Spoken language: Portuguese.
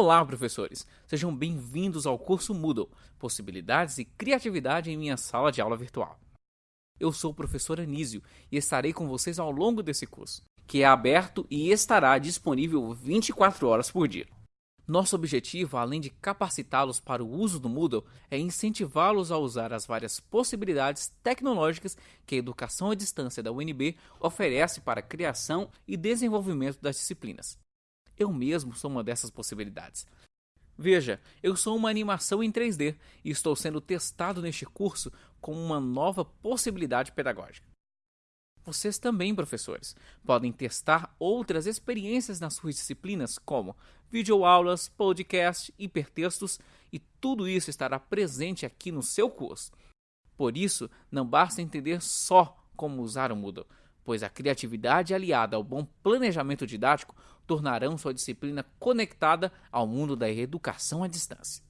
Olá, professores! Sejam bem-vindos ao curso Moodle Possibilidades e Criatividade em minha sala de aula virtual. Eu sou o professor Anísio e estarei com vocês ao longo desse curso, que é aberto e estará disponível 24 horas por dia. Nosso objetivo, além de capacitá-los para o uso do Moodle, é incentivá-los a usar as várias possibilidades tecnológicas que a educação à distância da UNB oferece para a criação e desenvolvimento das disciplinas. Eu mesmo sou uma dessas possibilidades. Veja, eu sou uma animação em 3D e estou sendo testado neste curso com uma nova possibilidade pedagógica. Vocês também, professores, podem testar outras experiências nas suas disciplinas, como videoaulas, podcast, hipertextos, e tudo isso estará presente aqui no seu curso. Por isso, não basta entender só como usar o Moodle, pois a criatividade aliada ao bom planejamento didático tornarão sua disciplina conectada ao mundo da educação à distância.